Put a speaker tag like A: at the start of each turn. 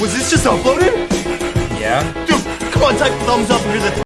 A: Was this just uploaded?
B: Yeah?
A: Dude, come on, type thumbs up and here's the